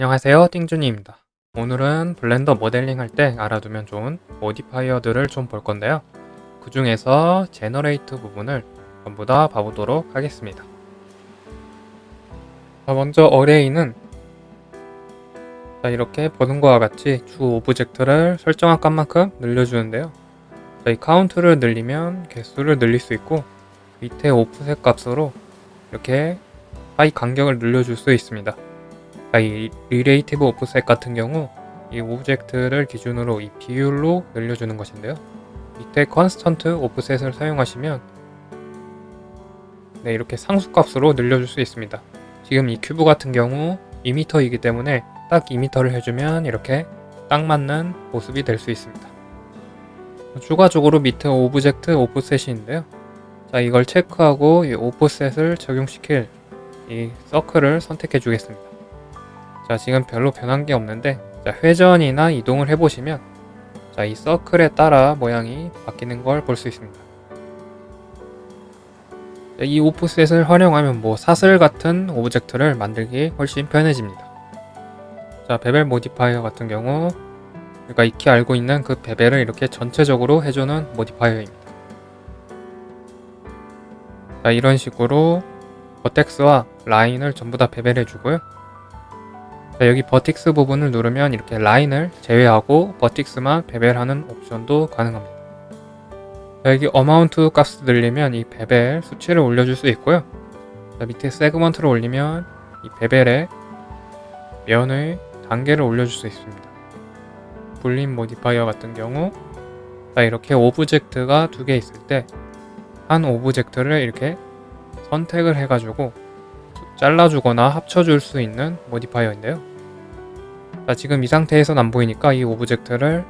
안녕하세요 띵준이입니다. 오늘은 Blender 모델링 할 때 알아두면 좋은 modifier들을 좀 볼 건데요. 그 중에서 generate 부분을 전부 다 봐보도록 하겠습니다. 자, 먼저 array는 자, 이렇게 보는 것과 같이 주 object를 설정한 값만큼 늘려주는데요. 자, 이 카운트를 늘리면 개수를 늘릴 수 있고 밑에 offset 값으로 이렇게 사이 간격을 늘려줄 수 있습니다 자, 이 relative offset 같은 경우 이 object를 기준으로 이 비율로 늘려주는 것인데요. 밑에 constant offset을 사용하시면 네, 이렇게 상수값으로 늘려줄 수 있습니다. 지금 이 큐브 같은 경우 2m이기 때문에 딱 2m를 해주면 이렇게 딱 맞는 모습이 될 수 있습니다. 추가적으로 밑에 object offset인데요. 자 이걸 체크하고 이 offset을 적용시킬 이 서클을 선택해 주겠습니다. 자 지금 별로 변한 게 없는데 자, 회전이나 이동을 해보시면 자, 이 서클에 따라 모양이 바뀌는 걸 볼 수 있습니다. 자, 이 offset을 활용하면 뭐 사슬 같은 object를 만들기 훨씬 편해집니다. 자, bevel modifier 같은 경우 우리가 익히 알고 있는 그 bevel을 이렇게 전체적으로 해주는 modifier입니다. 자, 이런 식으로 버텍스와 라인을 전부 다 bevel해 주고요. 자, 여기 vertex 부분을 누르면 이렇게 라인을 제외하고 vertex만 bevel하는 옵션도 가능합니다. 자, 여기 amount 값을 늘리면 이 bevel 수치를 올려줄 수 있고요. 자, 밑에 segment를 올리면 이 bevel의 면의 단계를 올려줄 수 있습니다. boolean modifier 같은 경우 자, 이렇게 object가 두 개 있을 때 한 object를 이렇게 선택을 해가지고 잘라주거나 합쳐줄 수 있는 modifier인데요. 자, 지금 이 상태에선 안 보이니까 이 object를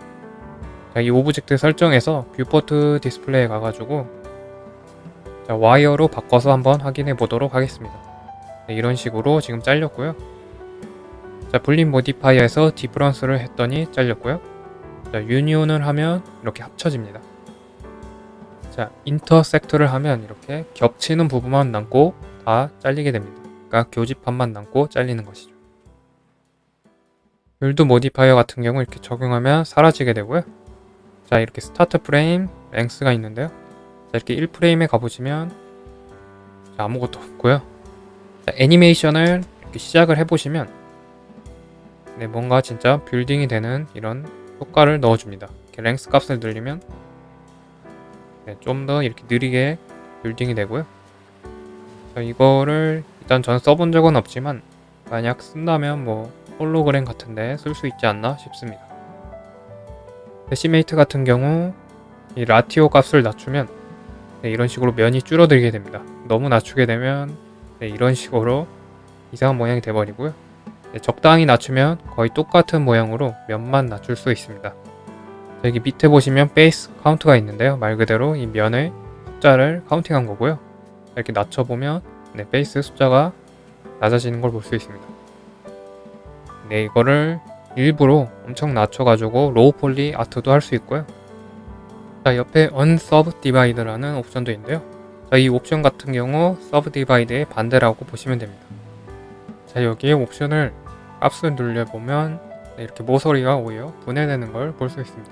자, 이 object 설정에서 viewport display에 가가지고 자, wire로 바꿔서 한번 확인해 보도록 하겠습니다. 네, 이런 식으로 지금 잘렸고요. 자, boolean modifier에서 difference를 했더니 잘렸고요. 자, union을 하면 이렇게 합쳐집니다. 자, intersect를 하면 이렇게 겹치는 부분만 남고 다 잘리게 됩니다. 그러니까 교집합만 남고 잘리는 것이죠. build modifier 같은 경우 이렇게 적용하면 사라지게 되고요. 자 이렇게 start frame length가 있는데요. 자 이렇게 1프레임에 가보시면 자, 아무것도 없고요. 자, 애니메이션을 이렇게 시작을 해보시면 네, 뭔가 진짜 building이 되는 이런 효과를 넣어줍니다. 이렇게 length 값을 늘리면 네, 좀 더 이렇게 느리게 building이 되고요. 자, 이거를 일단 전 써본 적은 없지만 만약 쓴다면 뭐 홀로그램 같은데 쓸 수 있지 않나 싶습니다. decimate 같은 경우 이 ratio 값을 낮추면 네, 이런 식으로 면이 줄어들게 됩니다. 너무 낮추게 되면 네, 이런 식으로 이상한 모양이 돼버리고요. 네, 적당히 낮추면 거의 똑같은 모양으로 면만 낮출 수 있습니다. 여기 밑에 보시면 face count가 있는데요. 말 그대로 이 면의 숫자를 counting한 거고요. 이렇게 낮춰보면 네, face 숫자가 낮아지는 걸 볼 수 있습니다. 네, 이거를 일부러 엄청 낮춰가지고 low poly art도 할 수 있고요. 자, 옆에 unsubdivide라는 옵션도 있는데요. 자, 이 옵션 같은 경우 subdivide의 반대라고 보시면 됩니다. 자, 여기에 옵션을 값을 눌려보면 네, 이렇게 모서리가 오히려 분해되는 걸 볼 수 있습니다.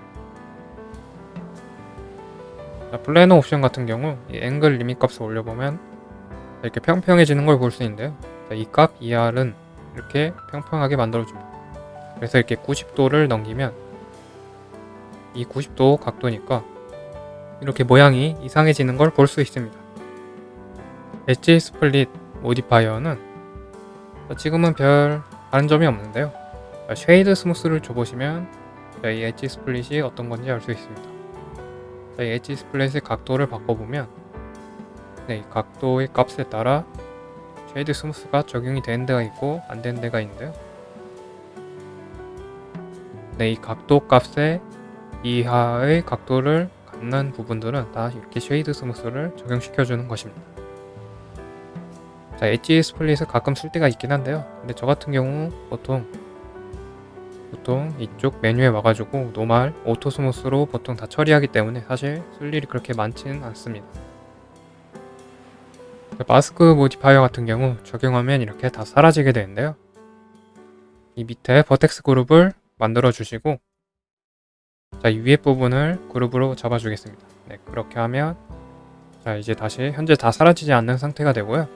자, 플래너 옵션 같은 경우 이 앵글 리밋 값을 올려보면 이렇게 평평해지는 걸 볼 수 있는데요. 이 값 ER은 이렇게 평평하게 만들어줍니다. 그래서 이렇게 90도를 넘기면 이 90도 각도니까 이렇게 모양이 이상해지는 걸 볼 수 있습니다. edge split modifier는 지금은 별 다른 점이 없는데요. shade smooth를 줘보시면 이 edge split이 어떤 건지 알 수 있습니다. 이 엣지 스플릿의 각도를 바꿔보면 네, 이 각도의 값에 따라 shade smooth가 적용이 되는 데가 있고 안 되는 데가 있는데요. 네, 이 각도 값의 이하의 각도를 갖는 부분들은 다 이렇게 shade smooth를 적용시켜주는 것입니다. 자, 엣지 스플릿을 가끔 쓸 때가 있긴 한데요. 근데 저 같은 경우 보통 보통 이쪽 메뉴에 와가지고 normal, auto smooth로 보통 다 처리하기 때문에 사실 쓸 일이 그렇게 많지는 않습니다. mask modifier 같은 경우 적용하면 이렇게 다 사라지게 되는데요. 이 밑에 vertex group을 만들어 주시고 자, 이 위에 부분을 그룹으로 잡아 주겠습니다. 네, 그렇게 하면 자, 이제 다시 현재 다 사라지지 않는 상태가 되고요.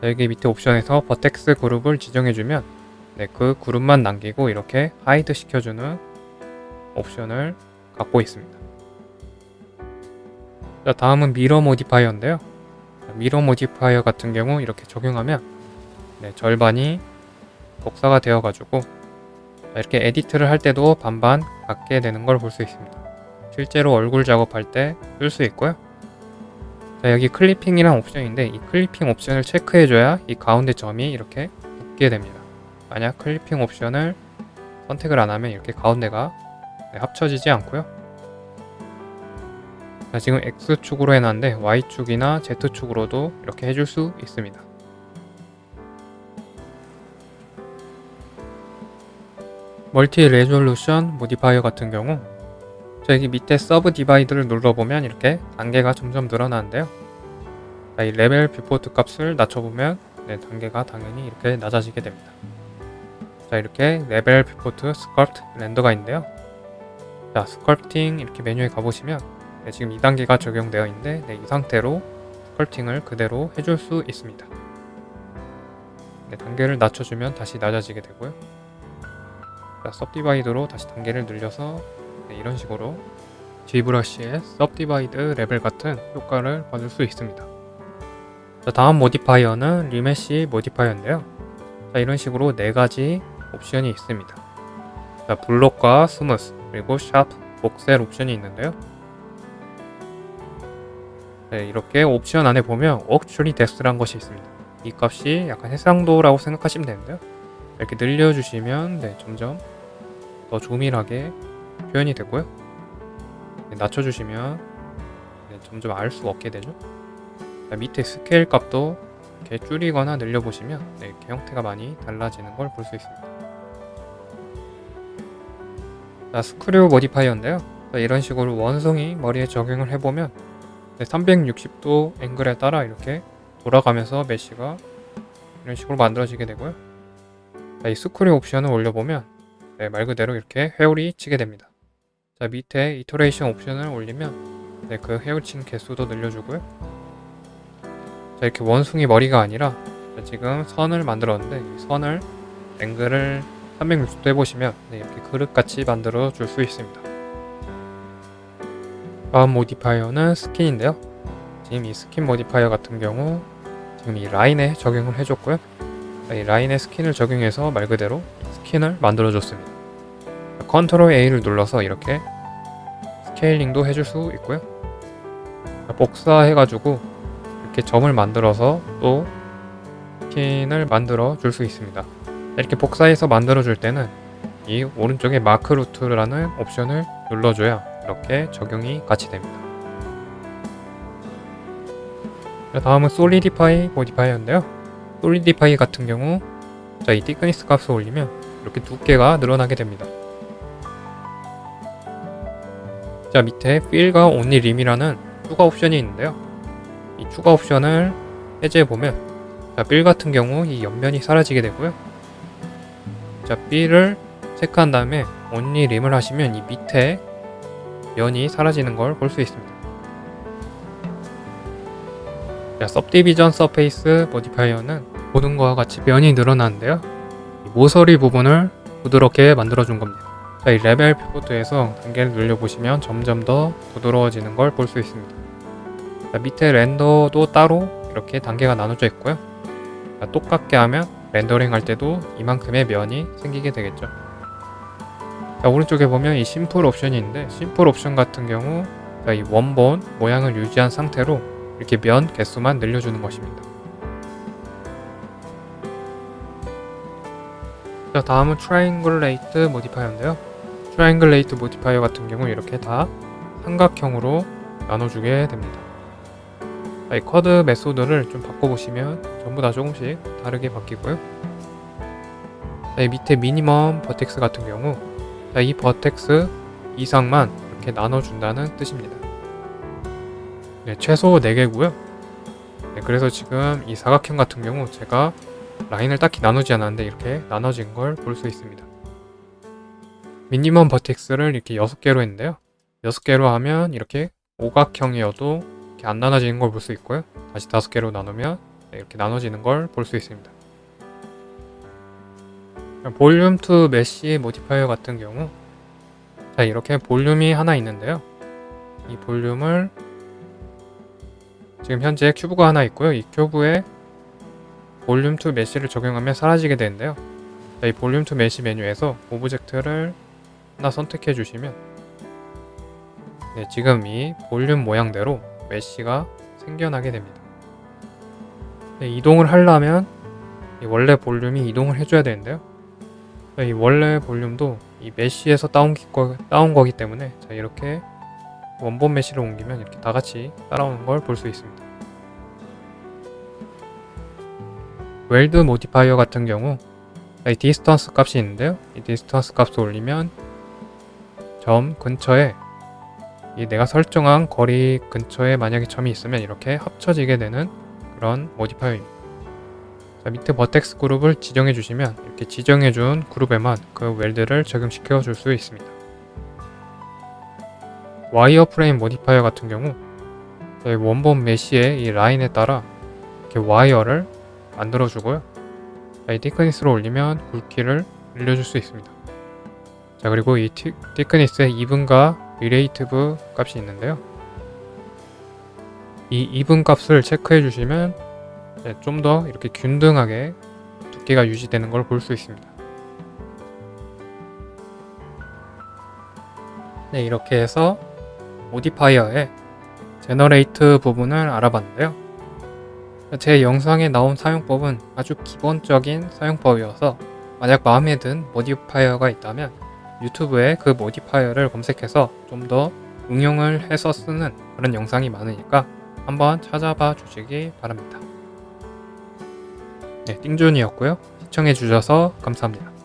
자, 여기 밑에 옵션에서 vertex group을 지정해 주면 네, 그 그룹만 남기고 이렇게 hide 시켜주는 옵션을 갖고 있습니다. 자, 다음은 mirror modifier인데요. 자, mirror modifier 같은 경우 이렇게 적용하면 네, 절반이 복사가 되어 가지고 자, 이렇게 edit를 할 때도 반반 같게 되는 걸 볼 수 있습니다. 실제로 얼굴 작업할 때 쓸 수 있고요. 자, 여기 clipping이란 옵션인데 이 clipping 옵션을 체크해줘야 이 가운데 점이 이렇게 붙게 됩니다. 만약 clipping 옵션을 선택을 안 하면 이렇게 가운데가 네, 합쳐지지 않고요. 자, 지금 X축으로 해놨는데 Y축이나 Z축으로도 이렇게 해줄 수 있습니다. multi resolution modifier 같은 경우 자, 여기 밑에 subdivide를 눌러보면 이렇게 단계가 점점 늘어나는데요. 자, 이 level viewport 값을 낮춰보면 네, 단계가 당연히 이렇게 낮아지게 됩니다. 자 이렇게 level viewport sculpt render가 있는데요. 자 sculpting 이렇게 메뉴에 가보시면 네, 지금 2단계가 적용되어 있는데 네, 이 상태로 sculpting을 그대로 해줄 수 있습니다. 네, 단계를 낮춰주면 다시 낮아지게 되고요. 자, subdivide로 다시 단계를 늘려서 네, 이런 식으로 ZBrush의 subdivide level 같은 효과를 받을 수 있습니다. 자, 다음 modifier는 remesh modifier인데요. 자, 이런 식으로 네 가지 옵션이 있습니다. 자, block과 smooth 그리고 sharp, voxel 옵션이 있는데요. 네, 이렇게 옵션 안에 보면 Octree Depth라는 것이 있습니다. 이 값이 약간 해상도라고 생각하시면 되는데요. 이렇게 늘려주시면 네, 점점 더 조밀하게 표현이 되고요. 네, 낮춰주시면 네, 점점 알 수 없게 되죠. 자, 밑에 스케일 값도 이렇게 줄이거나 늘려보시면 네, 이렇게 형태가 많이 달라지는 걸 볼 수 있습니다. 자, Screw Modifier인데요. 자, 이런 식으로 원숭이 머리에 적용을 해보면 네, 360도 앵글에 따라 이렇게 돌아가면서 메쉬가 이런 식으로 만들어지게 되고요. 자, 이 스크류 옵션을 올려보면 네, 말 그대로 이렇게 회오리 치게 됩니다. 자, 밑에 이터레이션 옵션을 올리면 네, 그 회오친 개수도 늘려주고요. 자, 이렇게 원숭이 머리가 아니라 자, 지금 선을 만들었는데 이 선을 앵글을 360도 해보시면 네, 이렇게 그릇같이 만들어 줄 수 있습니다. 다음 Modifier는 Skin인데요. 지금 이 Skin Modifier 같은 경우 지금 이 라인에 적용을 해줬고요. 이 라인에 Skin을 적용해서 말 그대로 skin을 만들어 줬습니다. Control A를 눌러서 이렇게 scaling도 해줄 수 있고요. 복사해가지고 이렇게 점을 만들어서 또 skin을 만들어 줄 수 있습니다. 이렇게 복사해서 만들어 줄 때는 이 오른쪽에 Mark Root라는 옵션을 눌러줘야 이렇게 적용이 같이 됩니다. 다음은 Solidify Modifier인데요. Solidify 같은 경우 자, 이 Thickness 값을 올리면 이렇게 두께가 늘어나게 됩니다. 자, 밑에 Fill과 Only Rim이라는 추가 옵션이 있는데요. 이 추가 옵션을 해제해 보면 자, 필 같은 경우 이 옆면이 사라지게 되고요. 자, B를 체크한 다음에 only 림을 하시면 이 밑에 면이 사라지는 걸 볼 수 있습니다. 자, subdivision surface modifier는 보는 것과 같이 면이 늘어나는데요. 이 모서리 부분을 부드럽게 만들어준 겁니다. 자, 이 Level Viewport에서 단계를 늘려보시면 점점 더 부드러워지는 걸 볼 수 있습니다. 자, 밑에 Render도 따로 이렇게 단계가 나눠져 있고요. 자, 똑같게 하면 렌더링 할 때도 이만큼의 면이 생기게 되겠죠. 자, 오른쪽에 보면 이 Simple 옵션이 있는데 Simple 옵션 같은 경우 자, 이 원본 모양을 유지한 상태로 이렇게 면 개수만 늘려주는 것입니다. 자, 다음은 Triangulate Modifier인데요. Triangulate Modifier 같은 경우 이렇게 다 삼각형으로 나눠주게 됩니다. 이 Quad Method를 좀 바꿔보시면 전부 다 조금씩 다르게 바뀌고요. 자, 이 밑에 Minimum Vertex 같은 경우 자, 이 Vertex 이상만 이렇게 나눠준다는 뜻입니다. 네, 최소 4개고요. 네, 그래서 지금 이 사각형 같은 경우 제가 라인을 딱히 나누지 않았는데 이렇게 나눠진 걸 볼 수 있습니다. Minimum Vertex를 이렇게 6개로 했는데요. 6개로 하면 이렇게 오각형이어도 이렇게 안 나눠지는 걸 볼 수 있고요. 다시 5개로 나누면 네, 이렇게 나눠지는 걸 볼 수 있습니다. Volume to Mesh Modifier 같은 경우 자 이렇게 볼륨이 하나 있는데요. 이 볼륨을 지금 현재 큐브가 하나 있고요. 이 큐브에 Volume to Mesh를 적용하면 사라지게 되는데요. 자, 이 Volume to Mesh 메뉴에서 Object를 하나 선택해 주시면 네, 지금 이 볼륨 모양대로 Mesh가 생겨나게 됩니다. 네, 이동을 하려면 이 원래 볼륨이 이동을 해줘야 되는데요. 자, 이 원래 볼륨도 이 Mesh에서 따온, 기- 거, 따온 거기 때문에 자, 이렇게 원본 Mesh를 옮기면 이렇게 다 같이 따라오는 걸 볼 수 있습니다. Weld Modifier 같은 경우 이 Distance 값이 있는데요. 이 Distance 값을 올리면 점 근처에 이 내가 설정한 거리 근처에 만약에 점이 있으면 이렇게 합쳐지게 되는 그런 Modifier입니다. 자, 밑에 Vertex Group을 지정해 주시면 이렇게 지정해 준 그룹에만 그 Weld를 적용시켜 줄 수 있습니다. Wireframe Modifier 같은 경우 원본 Mesh의 이 라인에 따라 이렇게 와이어를 만들어 주고요. 자, 이 Thickness로 올리면 굵기를 늘려줄 수 있습니다. 자 그리고 이 티, Thickness의 Even과 Relative 값이 있는데요. 이 Even 값을 체크해 주시면 좀 더 이렇게 균등하게 두께가 유지되는 걸 볼 수 있습니다. 네 이렇게 해서 Modifier의 Generate 부분을 알아봤는데요. 제 영상에 나온 사용법은 아주 기본적인 사용법이어서 만약 마음에 든 Modifier가 있다면 유튜브에 그 Modifier를 검색해서 좀 더 응용을 해서 쓰는 그런 영상이 많으니까 한번 찾아봐 주시기 바랍니다. 네, 띵준이었고요. 시청해 주셔서 감사합니다.